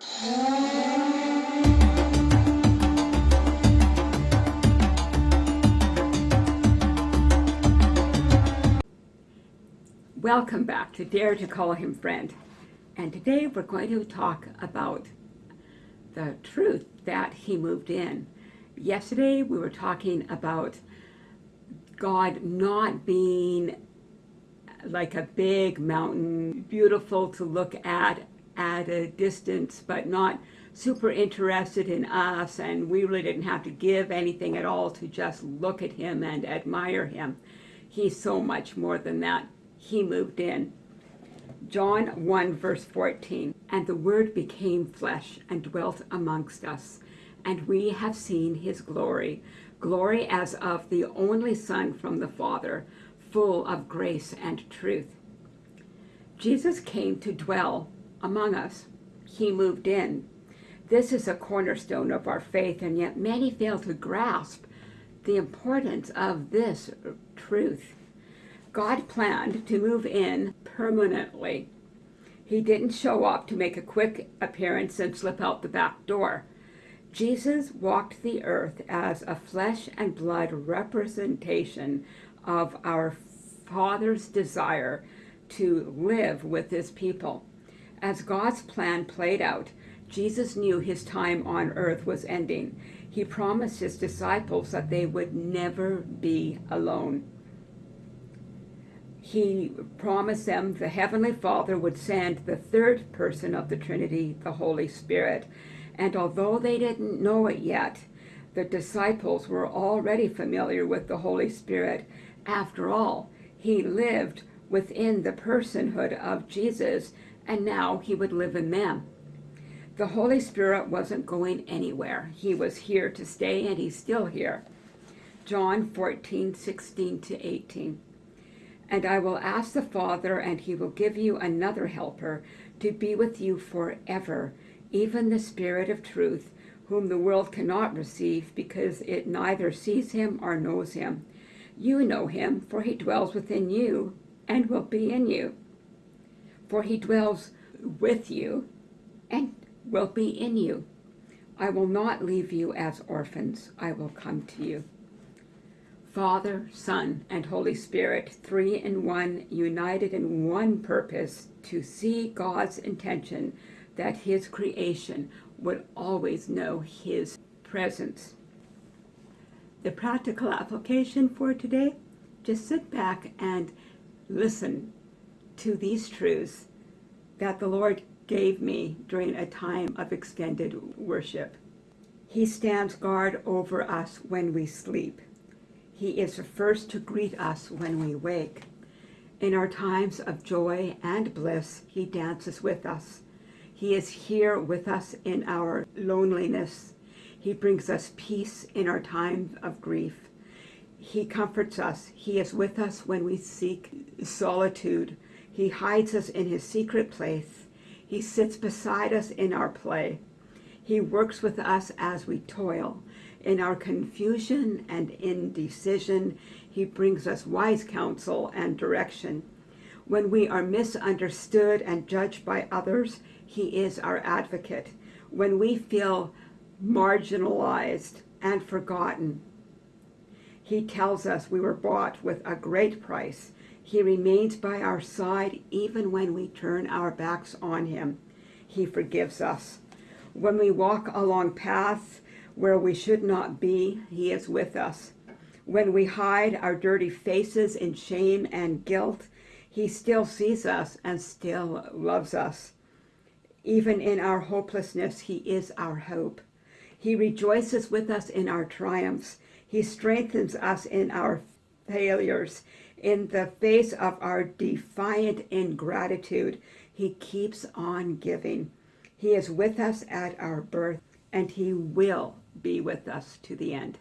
Welcome back to Dare to Call Him Friend. And today we're going to talk about the truth that he moved in. Yesterday we were talking about God not being like a big mountain, beautiful to look at at a distance, but not super interested in us, and we really didn't have to give anything at all to just look at him and admire him. He's so much more than that. He moved in. John 1 verse 14, And the Word became flesh and dwelt amongst us, and we have seen his glory, glory as of the only Son from the Father, full of grace and truth. Jesus came to dwell among us. He moved in. This is a cornerstone of our faith, and yet many fail to grasp the importance of this truth. God planned to move in permanently. He didn't show up to make a quick appearance and slip out the back door. Jesus walked the earth as a flesh and blood representation of our Father's desire to live with his people. As God's plan played out, Jesus knew his time on earth was ending. He promised his disciples that they would never be alone. He promised them the Heavenly Father would send the third person of the Trinity, the Holy Spirit. And although they didn't know it yet, the disciples were already familiar with the Holy Spirit. After all, he lived within the personhood of Jesus, and now he would live in them. The Holy Spirit wasn't going anywhere. He was here to stay, and he's still here. John 14, 16 to 18. And I will ask the Father, and he will give you another helper to be with you forever, even the Spirit of truth, whom the world cannot receive because it neither sees him or knows him. You know him, for he dwells within you and will be in you. For he dwells with you and will be in you. I will not leave you as orphans. I will come to you. Father, Son, and Holy Spirit, three in one, united in one purpose, to see God's intention that his creation would always know his presence. The practical application for today, just sit back and listen to these truths that the Lord gave me during a time of extended worship. He stands guard over us when we sleep. He is the first to greet us when we wake. In our times of joy and bliss, he dances with us. He is here with us in our loneliness. He brings us peace in our time of grief. He comforts us. He is with us when we seek solitude. He hides us in his secret place. He sits beside us in our play. He works with us as we toil. In our confusion and indecision, he brings us wise counsel and direction. When we are misunderstood and judged by others, he is our advocate. When we feel marginalized and forgotten, he tells us we were bought with a great price. He remains by our side even when we turn our backs on him. He forgives us. When we walk along paths where we should not be, he is with us. When we hide our dirty faces in shame and guilt, he still sees us and still loves us. Even in our hopelessness, he is our hope. He rejoices with us in our triumphs. He strengthens us in our failures. In the face of our defiant ingratitude, he keeps on giving. He is with us at our birth, and he will be with us to the end.